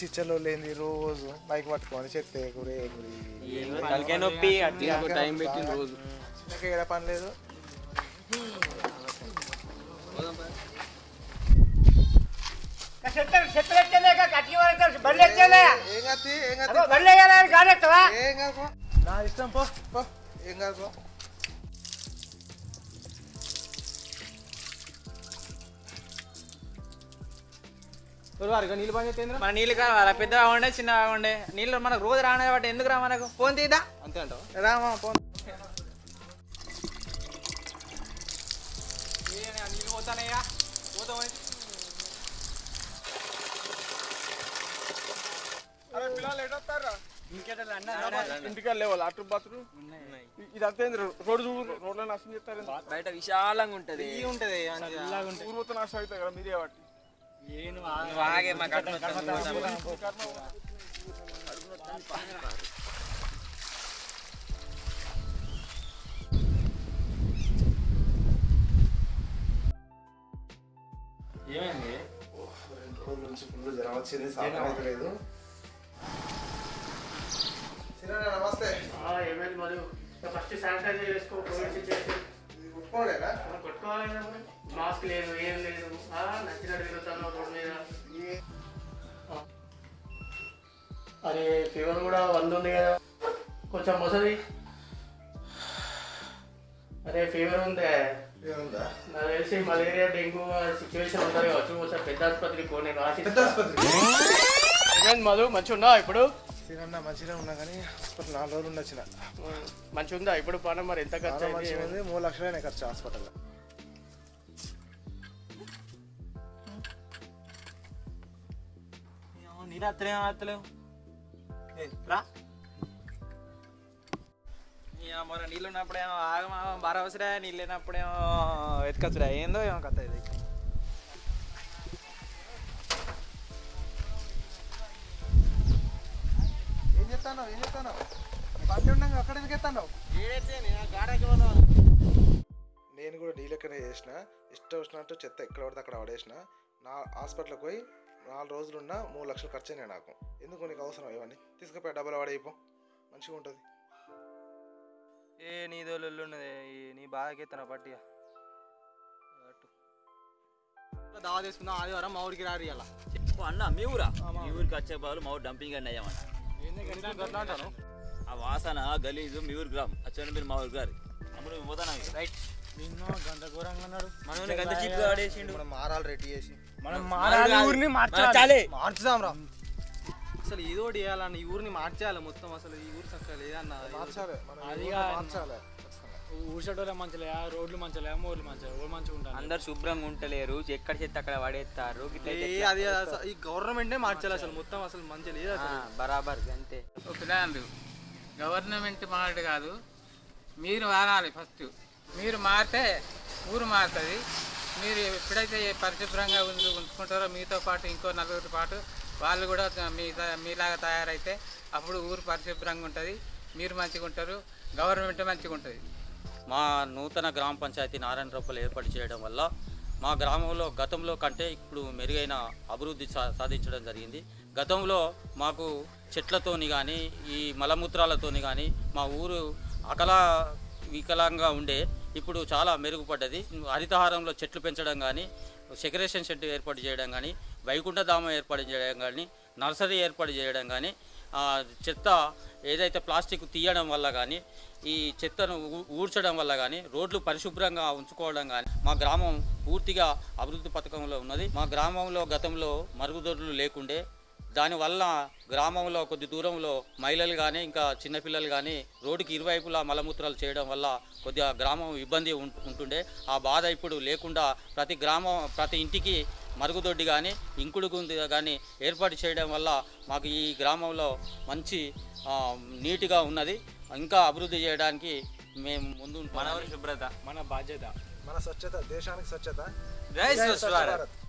పిచ్చి ఇచ్చలో లేని రోజు మైక్ పట్టుకొని చెత్తే నొప్పి టైం రోజు. ఏడ పని లేదు. నా ఇష్టం పో. పో ఏం కాదు నీళ్ళు పని చేస్తే మన నీళ్ళు కావాలా? పెద్దగా ఉండే చిన్నగా ఉండే నీళ్ళు మనకు రోజు రానే బట్టి ఎందుకు రా మనకు? ఫోన్ తీద్దా? అంతే అంటావు? రామా పో నీళ్ళు పోతానయ్యా. పోతామని ఇంటికి లేవాలి అటు బాత్రూమ్ ఇది అంతే రోడ్డు చూడు రోడ్లో నాశనం చేస్తారు బయట విశాలంగా ఉంటది. ఉంటది ఊరు నాశనం అవుతాయి కదా మీరే బట్టి నువ్వు ఆగే మా కట్ట ఏమైంది రెండు రోజుల నుంచి ఫుల్ జ్వరం వచ్చింది సాధన లేదు చిన్న నమస్తే ఏమైంది మరియు ఫస్ట్ శానిటైజర్ చేసుకో కోవిడ్ సిచ్యువేషన్ కుట్టుకోలేదా కొట్టుకోవాలి. మాస్క్ లేదు ఏం లేదు. నచ్చినట్టు తిరుగుతాను రోడ్డు మీద. అరే ఫీవర్ కూడా వంద ఉంది కదా. కొంచెం మొసది. అరే ఫీవర్ ఉందే? నాకు తెలిసి మలేరియా డెంగ్యూ సిచ్యువేషన్ ఉంటుంది కావచ్చు ఒకసారి పెద్ద ఆసుపత్రికి పోనీ రాసి పెద్ద ఆసుపత్రి మధు? మంచిగా ఉందా ఇప్పుడు చిన్న మంచిగా ఉన్నా కానీ హాస్పిటల్ నాలుగు రోజులు ఉండొచ్చిన. మంచిగా ఉందా ఇప్పుడు పని మరి ఎంత ఖర్చు మూడు లక్షలైనా ఖర్చు హాస్పిటల్ నీళ్ళు అత్తలేం అత్తలేవు రా మరి నీళ్ళు ఉన్నప్పుడేమో ఆగమా బాగా అవసరా నీళ్ళు లేనప్పుడేమో ఎత్తుకొచ్చురా ఏందో ఏమో కథ ఇది ఏం చెప్తాను ఏం చెప్తాను బండి ఉండగా అక్కడ ఎందుకు ఎత్తాను నేను కూడా నీ లెక్కనే చేసిన ఇష్టం వచ్చినట్టు చెత్త ఎక్కడ పడితే అక్కడ పడేసిన. నా హాస్పిటల్కి పోయి నాలుగు రోజులు ఉన్నా మూడు లక్షలు ఖర్చు అయినాయి నాకు. ఎందుకు నీకు అవసరం ఇవన్నీ? తీసుకుపోయి డబ్బులు పడైపో మంచిగా ఉంటుంది. ఏ నీ దోళ్ళు ఉన్నది. నీ బాధకెత్తన పట్టిగా దావా తీసుకుందాం ఆదివారం మా ఊరికి రారు ఇలా అన్న మీ ఊరా? మీ ఊరికి వచ్చే బదులు మా ఊరు డంపింగ్ అండి అయ్యామన్న అంటాను ఆ వాసన గలీజు మీ ఊరికి రామ్. వచ్చాను మీరు మా ఊరికి గారు అప్పుడు పోతానా రైట్. మనం గంత చిక్కు ఆడేసిండు. మనం మారాలి రెడీ చేసి. మనం మారాలి ఊరిని మార్చాలి. మార్చుదాం రా. అసలు ఏదో ఈ ఊరిని మార్చేయాలి మొత్తం అసలు. ఈ ఊరు చక్కగా లేదన్న మార్చాలి. అది. మార్చాలి. మంచిలే రోడ్లు మంచిలే ఊర్లు మంచిలే ఊరు మంచిగా ఉంటాను. అందరు శుభ్రంగా ఉంటలేరు. ఎక్కడ చెత్త అక్కడ పడేస్తారు? అది ఈ గవర్నమెంటే మార్చాలి అసలు. మొత్తం అసలు మంచిగా లేదు బరాబర్ అంతే పిల్లలు గవర్నమెంట్ మారడు కాదు. మీరు మారాలి ఫస్ట్ మీరు మారితే ఊరు మారుతుంది. మీరు ఎప్పుడైతే పరిశుభ్రంగా ఉంచు ఉంచుకుంటారో మీతో పాటు ఇంకో నలుగురితో పాటు వాళ్ళు కూడా మీ మీలాగా తయారైతే అప్పుడు ఊరు పరిశుభ్రంగా ఉంటుంది. మీరు మంచిగా ఉంటారు. గవర్నమెంట్ మంచిగా ఉంటుంది. మా నూతన గ్రామ పంచాయతీ నారాయణ రూపాయలు ఏర్పాటు చేయడం వల్ల మా గ్రామంలో గతంలో కంటే ఇప్పుడు మెరుగైన అభివృద్ధి సా- సాధించడం జరిగింది. గతంలో మాకు చెట్లతోని కానీ ఈ మలమూత్రాలతోని కానీ మా ఊరు అకలా వికలంగా ఉండే ఇప్పుడు చాలా మెరుగుపడ్డది. హరితహారంలో చెట్లు పెంచడం కానీ సెక్రేషన్ షెడ్ ఏర్పాటు చేయడం కానీ వైకుంఠధామం ఏర్పాటు చేయడం కానీ నర్సరీ ఏర్పాటు చేయడం కానీ చెత్త ఏదైతే ప్లాస్టిక్ తీయడం వల్ల కానీ ఈ చెత్తను ఊ- ఊడ్చడం వల్ల కానీ రోడ్లు పరిశుభ్రంగా ఉంచుకోవడం కానీ మా గ్రామం పూర్తిగా అభివృద్ధి పథకంలో ఉన్నది. మా గ్రామంలో గతంలో మరుగుదొడ్లు లేకుండే దానివల్ల గ్రామంలో కొద్ది దూరంలో మహిళలు కానీ ఇంకా చిన్నపిల్లలు కానీ రోడ్డుకి ఇరువైపులా మలమూత్రాలు చేయడం వల్ల కొద్దిగా గ్రామం ఇబ్బంది ఉం- ఉంటుండే. ఆ బాధ ఇప్పుడు లేకుండా ప్రతి గ్రామం ప్రతి ఇంటికి మరుగుదొడ్డి కానీ ఇంకుడు గుంది కానీ ఏర్పాటు చేయడం వల్ల మాకు ఈ గ్రామంలో మంచి ఆ, నీట్గా ఉన్నది. ఇంకా అభివృద్ధి చేయడానికి మేము ముందు మన శుభ్రత. మన బాధ్యత. మన స్వచ్ఛత దేశానికి స్వచ్ఛత. జై జై స్వచ్ఛ భారత్.